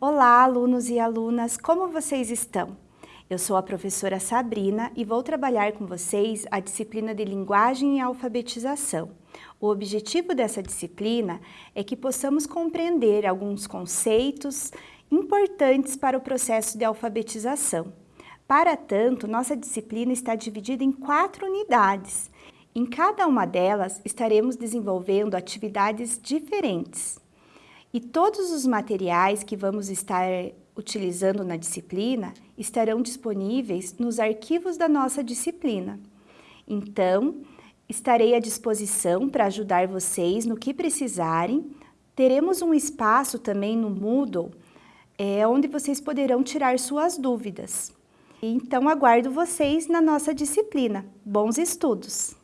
Olá, alunos e alunas, como vocês estão? Eu sou a professora Sabrina e vou trabalhar com vocês a disciplina de Linguagem e Alfabetização. O objetivo dessa disciplina é que possamos compreender alguns conceitos importantes para o processo de alfabetização. Para tanto, nossa disciplina está dividida em quatro unidades. Em cada uma delas, estaremos desenvolvendo atividades diferentes. E todos os materiais que vamos estar utilizando na disciplina estarão disponíveis nos arquivos da nossa disciplina. Então, estarei à disposição para ajudar vocês no que precisarem. Teremos um espaço também no Moodle, é, onde vocês poderão tirar suas dúvidas. Então, aguardo vocês na nossa disciplina. Bons estudos!